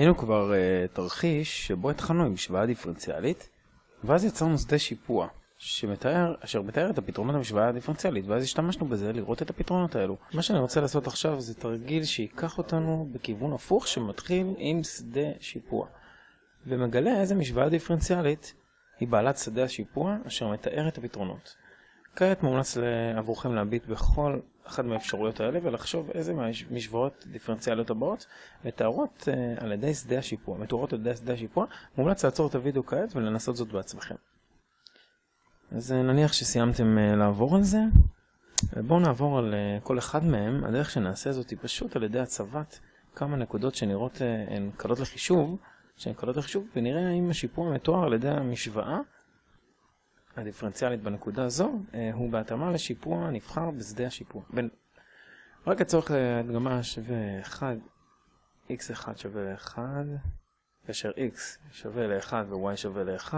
היינו כבר uh, תרחיש שבו התחלנו עם משוואה דיפרנציאלית, ואז יצרנו שדה שיפוע, שמתאר, אשר מתאר את הפתרונות המשוואה הדיפרנציאלית, ואז השתמשנו בזה לראות את הפתרונות האלו. מה שאני רוצה לעשות עכשיו זה תרגיל שייקח אותנו בכיוון הפוך שמתחיל עם שדה שיפוע, ומגלה איזה משוואה דיפרנציאלית היא בעלת שדה השיפוע אשר מתאר את הפתרונות. כעת מומלץ עבורכם להביט בכל אחת מהאפשרויות האלה ולחשוב איזה מהמשוואות דיפרנציאליות הבאות מתארות uh, על ידי שדה השיפוע, מתוארות על ידי שדה השיפוע, מומלץ לעצור את הוידאו כעת ולנסות זאת בעצמכם. אז uh, נניח שסיימתם uh, לעבור על זה, ובואו נעבור על כל אחד מהם, הדרך שנעשה זאת היא פשוט על ידי הצבת כמה נקודות שנראות הן קלות לחישוב, שהן קלות לחישוב, ונראה האם השיפוע מתואר על ידי המשוואה הדיפרנציאלית בנקודה הזו אה, הוא בהתאמה לשיפוע נבחר בשדה השיפוע. בין... רק לצורך הדגמה שווה 1, x1 שווה ל-1, כאשר x שווה ל-1 ו-y שווה ל-1.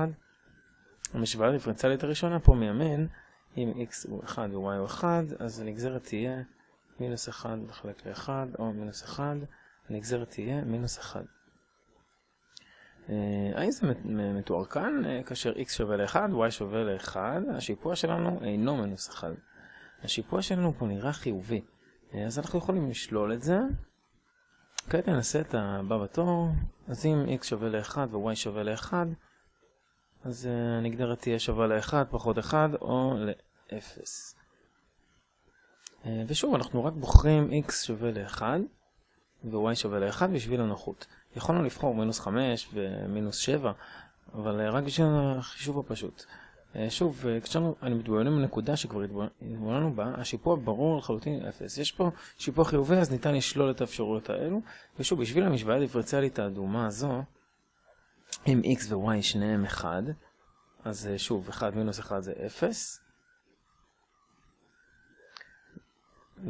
המשוואה הדיפרנציאלית הראשונה פה מימין, אם x הוא 1 ו-y הוא 1, אז הנגזרת תהיה מינוס 1 לחלק ל-1, או מינוס 1, הנגזרת תהיה מינוס 1. האם זה מתואר כאן? אה, כאשר x שווה ל-1, y שווה ל-1, השיפוע שלנו אינו מינוס 1. השיפוע שלנו פה נראה חיובי, אה, אז אנחנו יכולים לשלול את זה. כעת ננסה את הבא בתור, אז אם x שווה ל-1 ו-y שווה ל-1, אז אה, הנגדרת תהיה שווה ל-1 פחות 1 או ל-0. ושוב, אנחנו רק בוחרים x שווה ל-1 ו-y שווה ל-1 בשביל הנוחות. יכולנו לבחור מינוס 5 ומינוס 7, אבל אה, רק בשביל החישוב הפשוט. אה, שוב, אה, כשאנו מתבוננים בנקודה שכבר התבוננו בה, השיפוע ברור לחלוטין 0. יש פה שיפוע חיובי, אז ניתן לשלול את האפשרויות האלו. ושוב, בשביל המשוואה הדיפרנציאלית האדומה הזו, אם x ו-y שניהם 1, אז שוב, 1 מינוס 1 זה 0.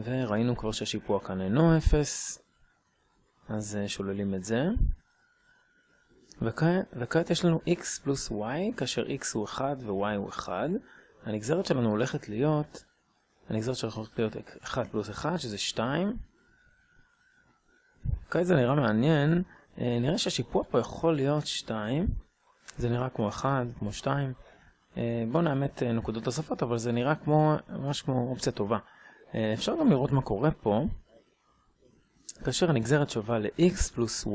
וראינו כבר שהשיפוע כאן אינו 0, אז אה, שוללים את זה. וכעת, וכעת יש לנו x פלוס y, כאשר x הוא 1 ו-y הוא 1. הנגזרת שלנו הולכת להיות, הנגזרת שלנו הולכת להיות 1 פלוס 1, שזה 2. כעת זה נראה מעניין, אה, נראה שהשיפוע פה יכול להיות 2. זה נראה כמו 1, כמו 2. אה, בואו נאמת נקודות נוספות, אבל זה נראה כמו, ממש כמו אופציה טובה. אפשר גם לראות מה קורה פה. כאשר הנגזרת שווה ל-x פלוס y,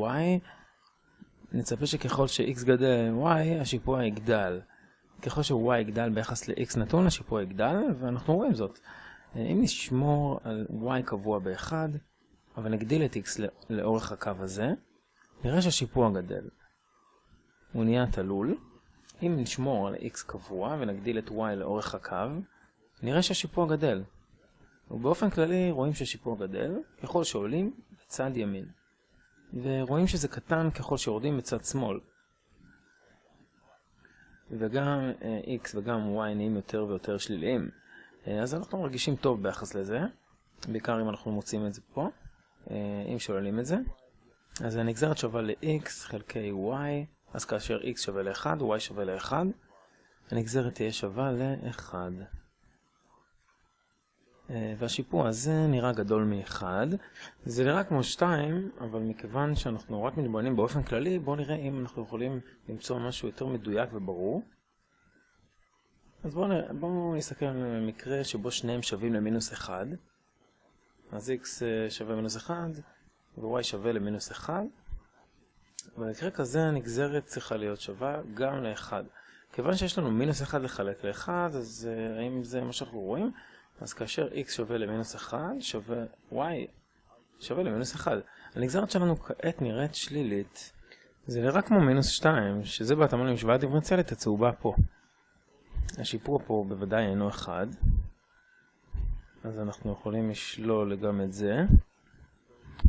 נצפה שככל ש-x גדל y, השיפוע יגדל. ככל ש-y יגדל ביחס ל-x נתון, השיפוע יגדל, ואנחנו רואים זאת. אם נשמור על y קבוע ב-1, אבל נגדיל את x לאורך הקו הזה, נראה שהשיפוע גדל. הוא נהיה תלול. אם נשמור על x קבוע ונגדיל את y לאורך הקו, נראה שהשיפוע גדל. ובאופן כללי רואים שהשיפוע גדל ככל שעולים בצד ימין. ורואים שזה קטן ככל שיורדים בצד שמאל. וגם uh, x וגם y נהיים יותר ויותר שליליים. Uh, אז אנחנו מרגישים טוב ביחס לזה, בעיקר אם אנחנו מוצאים את זה פה, uh, אם שוללים את זה. אז הנגזרת שווה ל-x חלקי y, אז כאשר x שווה ל-1, y שווה ל-1, הנגזרת תהיה שווה ל-1. אה, והשיפוע הזה נראה גדול מ-1. זה נראה כמו 2, אבל מכיוון שאנחנו רק מתבוננים באופן כללי, בואו נראה אם אנחנו יכולים למצוא משהו יותר מדויק וברור. אז בואו בוא נסתכל על מקרה שבו שניהם שווים למינוס 1. אז x אה, שווה מינוס 1 ו-y שווה למינוס 1. במקרה כזה הנגזרת צריכה להיות שווה גם ל-1. כיוון שיש לנו מינוס 1 לחלק ל-1, אז uh, האם זה מה שאנחנו רואים? אז כאשר x שווה למינוס 1, שווה y שווה למינוס 1. הנגזרת שלנו כעת נראית שלילית. זה נראה כמו מינוס 2, שזה בהתאמה למשוואה דיפרנציאלית הצהובה פה. השיפור פה בוודאי אינו 1. אז אנחנו יכולים לשלול גם את זה.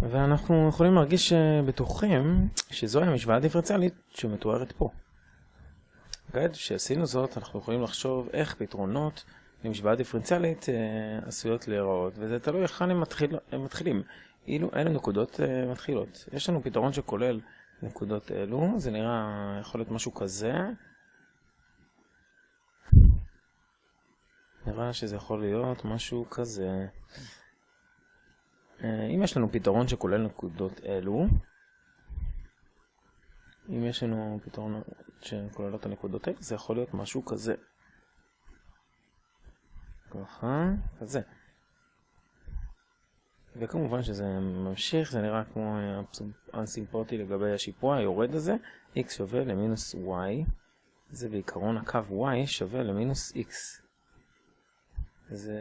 ואנחנו יכולים להרגיש בטוחים שזוהי המשוואה הדיפרנציאלית שמתוארת פה. כעת שעשינו זאת, אנחנו יכולים לחשוב איך פתרונות למשוואה דיפרנציאלית אה, עשויות להיראות, וזה תלוי היכן הם, מתחיל, הם מתחילים. אילו אילו נקודות אה, מתחילות. יש לנו פתרון שכולל נקודות אלו, זה נראה, יכול להיות משהו כזה. נראה שזה יכול להיות משהו כזה. אה, אם יש לנו פתרון שכולל נקודות אלו, אם יש לנו פתרון שכולל את הנקודות האלה, זה יכול להיות משהו כזה. ככה, כזה. וכמובן שזה ממשיך, זה נראה כמו אנסימפוטי לגבי השיפוע היורד הזה, x שווה למינוס y, זה בעיקרון הקו y שווה למינוס x. זה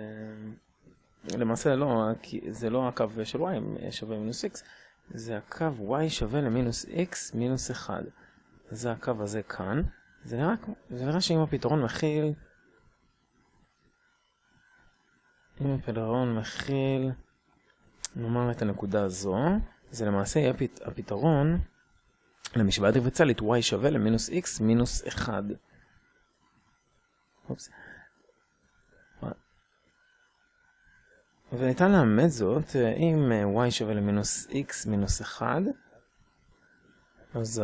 למעשה לא, זה לא הקו של y שווה מינוס x, זה הקו y שווה למינוס x מינוס 1. זה הקו הזה כאן. זה נראה, זה נראה שאם הפתרון מכיל, אם הפתרון מכיל, נאמר את הנקודה הזו, זה למעשה יהיה פת, הפתרון למשוואה דיפרנציאלית y שווה למינוס x מינוס 1. אופס. וניתן לאמת זאת, אם y שווה למינוס x מינוס 1, אז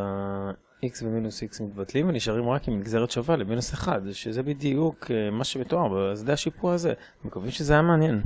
ה-x ומינוס x מתבטלים ונשארים רק עם נגזרת שווה למינוס 1, שזה בדיוק מה שמתואר בשדה השיפוע הזה. מקווים שזה היה מעניין.